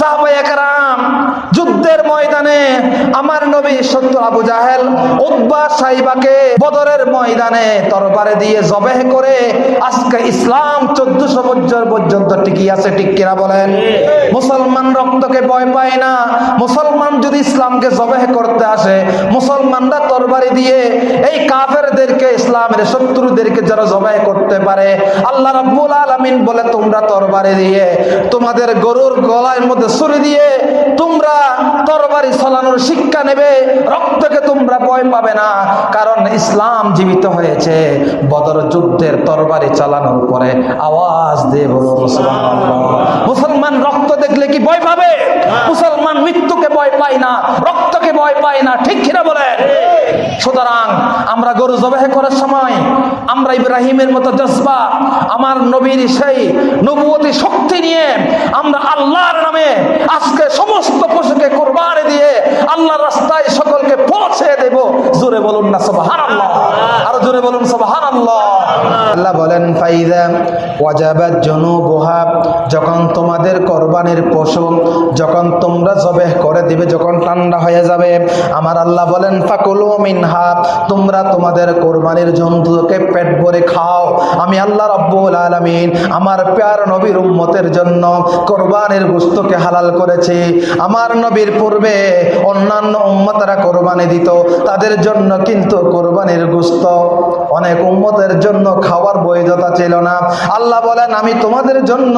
সাহাবায়ে একরাম যুদ্ধের ময়দানে আমার নবী সত্য আবু জাহেল উদ্বা সাইবাকে বদরের ময়দানে তরবারে দিয়ে জবেহ করে আজকে ইসলাম চোদ্দশো বছর পর্যন্ত টিকি আছে কিনা বলেন? মুসলমান রক্তকে ভয় পায় না। মুসলমান যদি ইসলামকে জবেহ করতে আসে, মুসলমানরা তরবারি দিয়ে এই কাফেরদেরকে, ইসলামের শত্রুদেরকে যারা জবাই করতে পারে, আল্লাহ রাব্বুল আলামিন বলে, তোমরা তরবারি দিয়ে তোমাদের গরুর গলার মধ্যে ছুরি দিয়ে তোমরা তরবারি চলানোর শিক্ষা নেবে, রক্তকে তোমরা ভয় পাবে না, কারণ ইসলাম জীবিত হয়েছে। বদর যুদ্ধের তরবারি চালানোর পরে আওয়াজ দিয়ে বলো, মুসলমান মুসলমান রক্ত দেখলে কি ভয় পাবে? মুসলমান মৃত্যুকে ভয় পায় না রক্তকে ভয় পায় না, ঠিক কিনা বলে? সুতরাং আমরা গরু জবাহ করার সময় আমরা ইব্রাহিমের মতো জজবা, আমার নবীর সেই নবুয়তি শক্তি নিয়ে আমরা আল্লাহর নামে আজকে সমস্ত পশুকে কোরবানি দিয়ে আল্লাহর রাস্তায় সকলকে পৌঁছে দেব। জোরে বলুন না, সুবহানাল্লাহ আরও জোরে বলুন সুবহানাল্লাহ যখন তোমাদের কোরবানির পশু, যখন তোমরা জবেহ করে দিবে, যখন ঠান্ডা হয়ে যাবে, আমার আল্লাহ বলেন, ফাকুলু মিনহা তোমরা তোমাদের কোরবানির জন্তুকে পেট ভরে খাও। আমি আল্লাহ রব্বুল আলামিন আমার প্যার নবীর উম্মতের জন্য কোরবানির গোস্তকে হালাল করেছি। আমার নবীর পূর্বে অন্যান্য উম্মতরা কোরবানি দিত, তাদের জন্য কিন্তু কোরবানির গোস্ত অনেক উম্মতের জন্য খাওয়ার বৈধতা ছিল না। আল্লাহ বলেন, আমি তোমাদের জন্য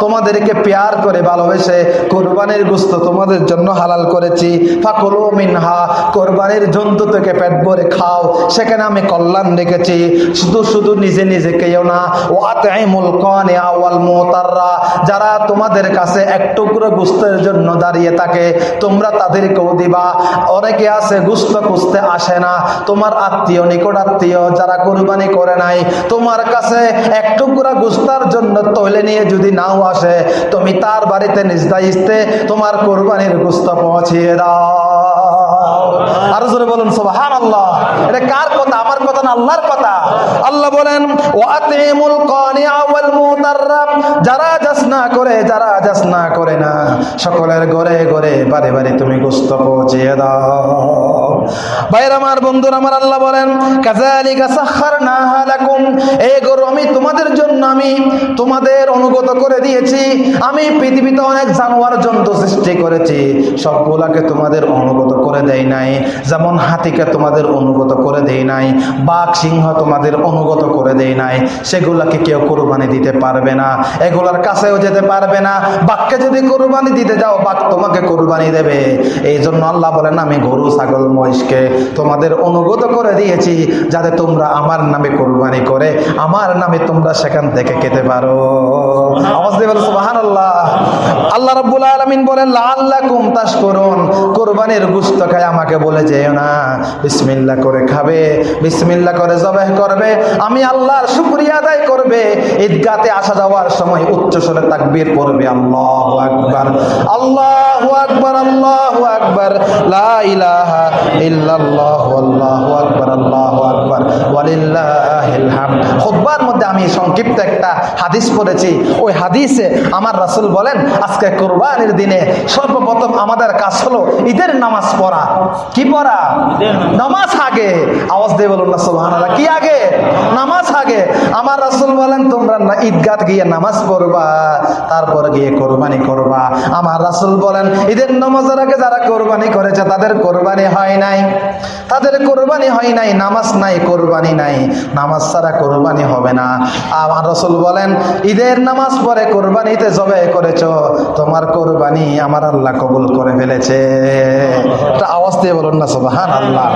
তোমাদেরকে পেয়ার করে ভালোবেসে কোরবানির গোস্ত তোমাদের জন্য হালাল করেছি। ফাকুলু মিনহা, কোরবানির জন্তু থেকে পেট ভরে খাও। সেখানে আমি কল্যাণ রেখেছি। শুধু শুধু নিজে নিজে কেউ না। ও আতাইমুল কানে আওয়াল মুতাররা, যারা তোমাদের কাছে এক টুকরো গুস্তের জন্য দাঁড়িয়ে থাকে, তোমরা তাদেরকেও দিবা। অনেকে আছে গুস্ত খুঁজতে আসে না। তোমার আত্মীয়, নিকট আত্মীয়, যারা কোরবানি করে নাই। তোমার কাছে এক টুকরা গুস্তার জন্য তৈলে নিয়ে যদি নাও আসে, তুমি তার বাড়িতে নিজদাইস্তে তোমার কোরবানির গুস্তা পৌঁছিয়ে দাও। আর বলুন সুবহান আল্লাহ এটা কার কথা আমার কথা না আল্লাহর কথা। আল্লাহ বলেন যারা জাসনা করে, যারা জাসনা করে না, সকলের ঘরে ঘরে বারে বারে তুমি গোস্ত পৌঁছিয়ে দাও। আমার, বন্ধুরা আমার, আল্লাহ বলেন তোমাদের জন্য, আমি তোমাদের অনুগত করে দিয়েছি। আমি পৃথিবীতে অনেক জানোয়ার জন্তু সৃষ্টি করেছি। সবগুলাকে তোমাদের অনুগত করে দেয় নাই। যেমন হাতিকে তোমাদের অনুগত করে দেয় নাই। বাঘ সিংহ তোমাদের অনুগত করে দেয় নাই। সেগুলাকে কেউ কোরবানি দিতে পারবে না। এগুলার কাছেও যেতে পারবে না। বাঘকে যদি কোরবানি দিতে যাও, বাঘ তোমাকে কোরবানি দেবে। এই জন্য আল্লাহ বলেন, আমি গরু, ছাগল, মহিষকে তোমাদের অনুগত করে দিয়েছি, যাতে তোমরা আমার নামে কোরবানি করে, আমার নামে তোমরা সেখান থেকে খেতে পারো। আল্লাহ রাব্বুল আলামিন বলেন, লাআল্লাকুম তাশকুরুন। কোরবানির গোশত খায় আমাকে বলে যেও না। বিসমিল্লাহ করে খাবে। বিসমিল্লাহ করে জবাহ করবে, আমি আল্লাহর শুক্রিয়া আদায় করবে। ঈদগাতে আসা যাওয়ার সময় উচ্চ স্বরে তাকবীর করবে আল্লাহু আকবার আল্লাহু আকবার আল্লাহু আকবার, লা ইলাহা ইল্লাল্লাহু, আল্লাহু আকবার আল্লাহু আকবার খুতবার মধ্যে আমি সংক্ষিপ্ত একটা হাদিস পড়েছি। ওই হাদিসে আমার রাসূল বলেন আজকে কোরবানির দিনে সর্বপ্রথম আমাদের কাজ হলো ঈদের নামাজ পড়া। কি পড়া? নামাজ আগে। আওয়াজ দিয়ে বলুন না সুবহানাল্লাহ। কি আগে? নামাজ আগে। আমার রাসূল বলেন তোমরা না ঈদগাহ গিয়ে নামাজ পড়বা তারপর গিয়ে কোরবানি করবা। আমার রাসূল বলেন ঈদের নামাজের আগে যারা কোরবানি করেছে তাদের কোরবানি হয় নাই। তাদের কোরবানি হয় নাই নামাজ নাই কোরবানি নাই। নামাজ ছাড়া কোরবানি হবে না। আমার রসুল বলেন, ঈদের নামাজ পরে কোরবানিতে জবে করেছ, তোমার কোরবানি আমার আল্লাহ কবুল করে ফেলেছে। একটা আওয়াজ দিয়ে বলুন না সোবাহান আল্লাহ